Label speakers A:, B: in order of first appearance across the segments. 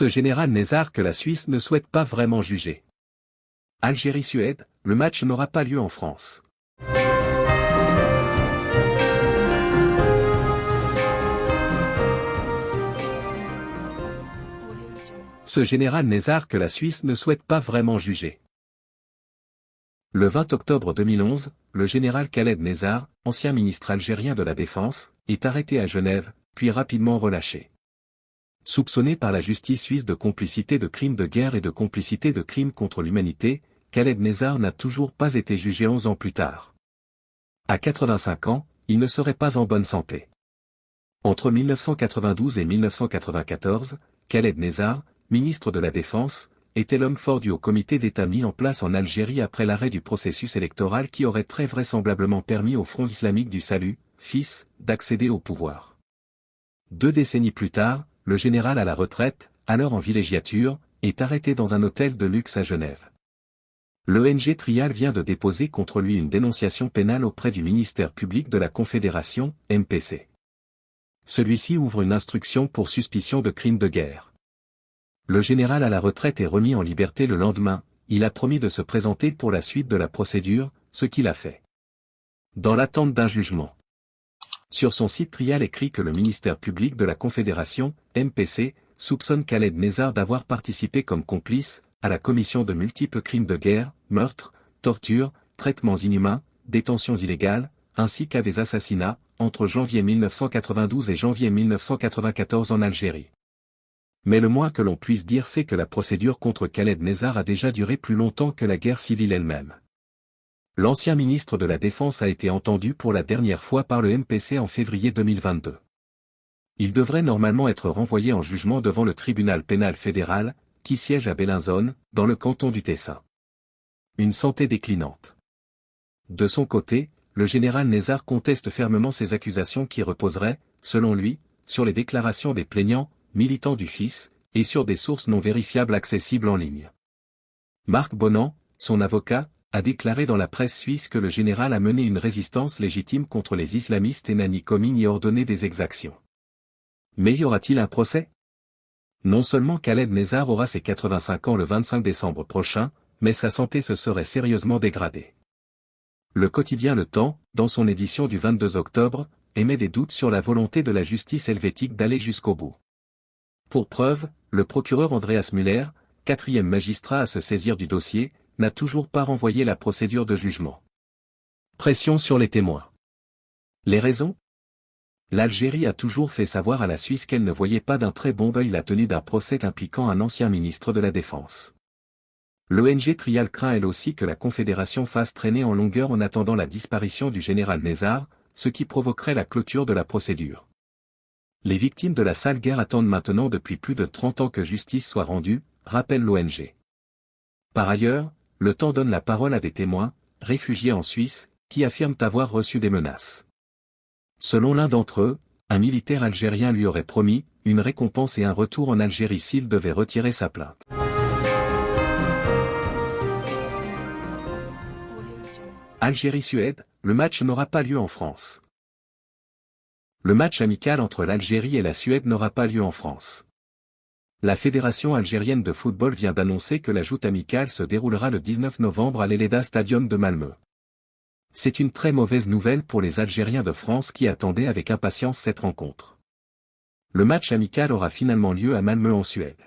A: Ce général Nézar que la Suisse ne souhaite pas vraiment juger. Algérie-Suède, le match n'aura pas lieu en France. Ce général Nézar que la Suisse ne souhaite pas vraiment juger. Le 20 octobre 2011, le général Khaled Nézar, ancien ministre algérien de la Défense, est arrêté à Genève, puis rapidement relâché. Soupçonné par la justice suisse de complicité de crimes de guerre et de complicité de crimes contre l'humanité, Khaled Nézar n'a toujours pas été jugé 11 ans plus tard. À 85 ans, il ne serait pas en bonne santé. Entre 1992 et 1994, Khaled Nézar, ministre de la Défense, était l'homme fort du comité d'État mis en place en Algérie après l'arrêt du processus électoral qui aurait très vraisemblablement permis au Front islamique du Salut, fils, d'accéder au pouvoir. Deux décennies plus tard, le général à la retraite, alors en villégiature, est arrêté dans un hôtel de luxe à Genève. L'ONG Trial vient de déposer contre lui une dénonciation pénale auprès du ministère public de la Confédération, MPC. Celui-ci ouvre une instruction pour suspicion de crimes de guerre. Le général à la retraite est remis en liberté le lendemain, il a promis de se présenter pour la suite de la procédure, ce qu'il a fait. Dans l'attente d'un jugement. Sur son site Trial écrit que le ministère public de la Confédération, MPC, soupçonne Khaled Nézar d'avoir participé comme complice, à la commission de multiples crimes de guerre, meurtres, tortures, traitements inhumains, détentions illégales, ainsi qu'à des assassinats, entre janvier 1992 et janvier 1994 en Algérie. Mais le moins que l'on puisse dire c'est que la procédure contre Khaled Nézar a déjà duré plus longtemps que la guerre civile elle-même. L'ancien ministre de la Défense a été entendu pour la dernière fois par le MPC en février 2022. Il devrait normalement être renvoyé en jugement devant le tribunal pénal fédéral, qui siège à Bellinzone, dans le canton du Tessin. Une santé déclinante. De son côté, le général Nézar conteste fermement ces accusations qui reposeraient, selon lui, sur les déclarations des plaignants, militants du FIS, et sur des sources non vérifiables accessibles en ligne. Marc Bonan, son avocat, a déclaré dans la presse suisse que le général a mené une résistance légitime contre les islamistes et n'a ni commis ni ordonné des exactions. Mais y aura-t-il un procès? Non seulement Khaled Nézar aura ses 85 ans le 25 décembre prochain, mais sa santé se serait sérieusement dégradée. Le quotidien Le Temps, dans son édition du 22 octobre, émet des doutes sur la volonté de la justice helvétique d'aller jusqu'au bout. Pour preuve, le procureur Andreas Müller, quatrième magistrat à se saisir du dossier, n'a toujours pas renvoyé la procédure de jugement. Pression sur les témoins. Les raisons? L'Algérie a toujours fait savoir à la Suisse qu'elle ne voyait pas d'un très bon œil la tenue d'un procès impliquant un ancien ministre de la Défense. L'ONG Trial craint elle aussi que la Confédération fasse traîner en longueur en attendant la disparition du général Nézar, ce qui provoquerait la clôture de la procédure. Les victimes de la sale guerre attendent maintenant depuis plus de 30 ans que justice soit rendue, rappelle l'ONG. Par ailleurs, le temps donne la parole à des témoins, réfugiés en Suisse, qui affirment avoir reçu des menaces. Selon l'un d'entre eux, un militaire algérien lui aurait promis, une récompense et un retour en Algérie s'il devait retirer sa plainte. Algérie-Suède, le match n'aura pas lieu en France. Le match amical entre l'Algérie et la Suède n'aura pas lieu en France. La Fédération algérienne de football vient d'annoncer que la joute amicale se déroulera le 19 novembre à l'Eleda Stadium de Malmö. C'est une très mauvaise nouvelle pour les Algériens de France qui attendaient avec impatience cette rencontre. Le match amical aura finalement lieu à Malmö en Suède.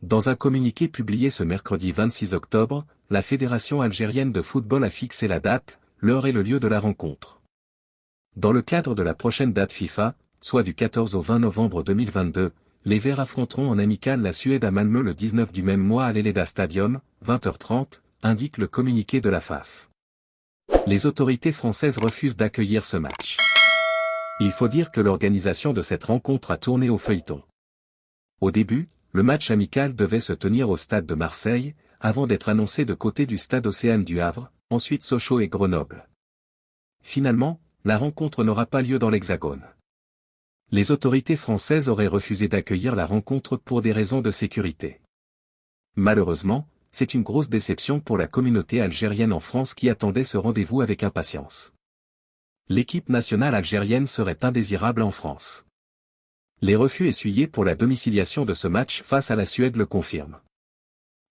A: Dans un communiqué publié ce mercredi 26 octobre, la Fédération algérienne de football a fixé la date, l'heure et le lieu de la rencontre. Dans le cadre de la prochaine date FIFA, soit du 14 au 20 novembre 2022, les Verts affronteront en amical la Suède à Malmö le 19 du même mois à l'Eleda Stadium, 20h30, indique le communiqué de la FAF. Les autorités françaises refusent d'accueillir ce match. Il faut dire que l'organisation de cette rencontre a tourné au feuilleton. Au début, le match amical devait se tenir au stade de Marseille, avant d'être annoncé de côté du stade Océane du Havre, ensuite Sochaux et Grenoble. Finalement, la rencontre n'aura pas lieu dans l'Hexagone les autorités françaises auraient refusé d'accueillir la rencontre pour des raisons de sécurité. Malheureusement, c'est une grosse déception pour la communauté algérienne en France qui attendait ce rendez-vous avec impatience. L'équipe nationale algérienne serait indésirable en France. Les refus essuyés pour la domiciliation de ce match face à la Suède le confirment.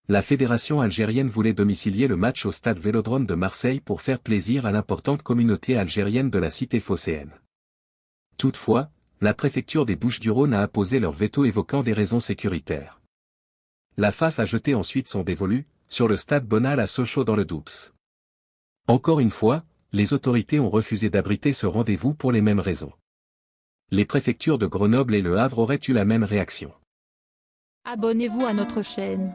A: La fédération algérienne voulait domicilier le match au stade Vélodrome de Marseille pour faire plaisir à l'importante communauté algérienne de la cité phocéenne. Toutefois, la préfecture des Bouches-du-Rhône a apposé leur veto évoquant des raisons sécuritaires. La FAF a jeté ensuite son dévolu, sur le stade Bonal à Sochaux dans le Doubs. Encore une fois, les autorités ont refusé d'abriter ce rendez-vous pour les mêmes raisons. Les préfectures de Grenoble et Le Havre auraient eu la même réaction.
B: Abonnez-vous à notre chaîne.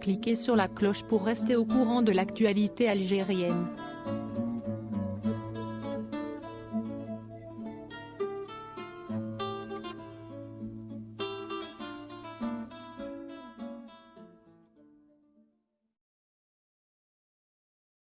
B: Cliquez sur la cloche pour rester au courant de l'actualité algérienne.